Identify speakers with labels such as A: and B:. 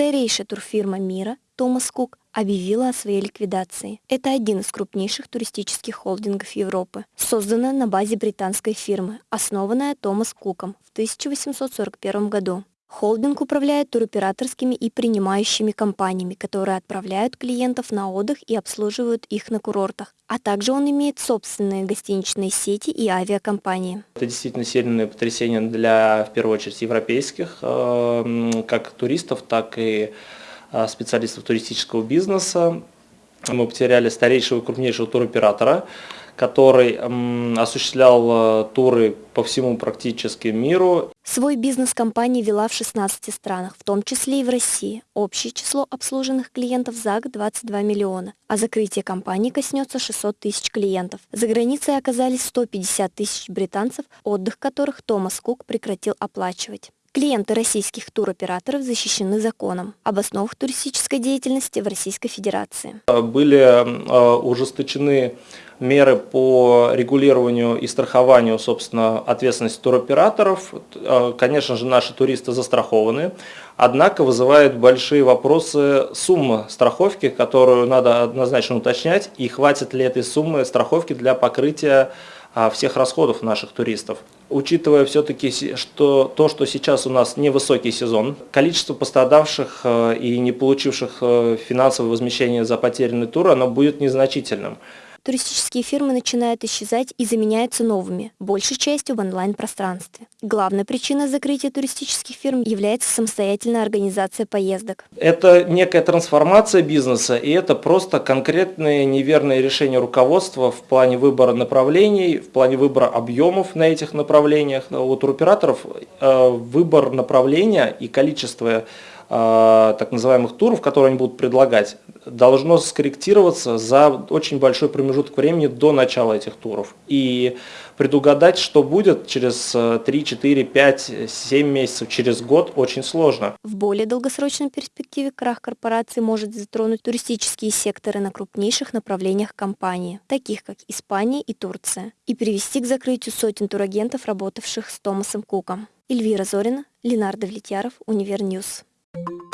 A: Старейшая турфирма мира Томас Кук объявила о своей ликвидации. Это один из крупнейших туристических холдингов Европы, созданная на базе британской фирмы, основанная Томас Куком в 1841 году. Холдинг управляет туроператорскими и принимающими компаниями, которые отправляют клиентов на отдых и обслуживают их на курортах. А также он имеет собственные гостиничные сети и авиакомпании.
B: Это действительно сильное потрясение для, в первую очередь, европейских, э, как туристов, так и э, специалистов туристического бизнеса. Мы потеряли старейшего и крупнейшего туроператора который осуществлял э, туры по всему практически миру.
A: Свой бизнес компания вела в 16 странах, в том числе и в России. Общее число обслуженных клиентов за год 22 миллиона, а закрытие компании коснется 600 тысяч клиентов. За границей оказались 150 тысяч британцев, отдых которых Томас Кук прекратил оплачивать. Клиенты российских туроператоров защищены законом об основах туристической деятельности в Российской Федерации.
B: Были э, ужесточены меры по регулированию и страхованию, собственно, ответственности туроператоров. Э, конечно же, наши туристы застрахованы, однако вызывает большие вопросы сумма страховки, которую надо однозначно уточнять, и хватит ли этой суммы страховки для покрытия всех расходов наших туристов. Учитывая все-таки что, то, что сейчас у нас невысокий сезон, количество пострадавших э, и не получивших э, финансовое возмещение за потерянный тур, оно будет незначительным
A: туристические фирмы начинают исчезать и заменяются новыми, большей частью в онлайн-пространстве. Главной причиной закрытия туристических фирм является самостоятельная организация поездок.
B: Это некая трансформация бизнеса, и это просто конкретные неверные решения руководства в плане выбора направлений, в плане выбора объемов на этих направлениях. У туроператоров э, выбор направления и количество э, так называемых туров, которые они будут предлагать, должно скорректироваться за очень большой промежуток времени до начала этих туров. И предугадать, что будет через 3, 4, 5, 7 месяцев, через год, очень сложно.
A: В более долгосрочной перспективе крах корпорации может затронуть туристические секторы на крупнейших направлениях компании, таких как Испания и Турция, и привести к закрытию сотен турагентов, работавших с Томасом Куком. Эльвира Зорина, Ленардо Влетьяров, Univer News. Thank you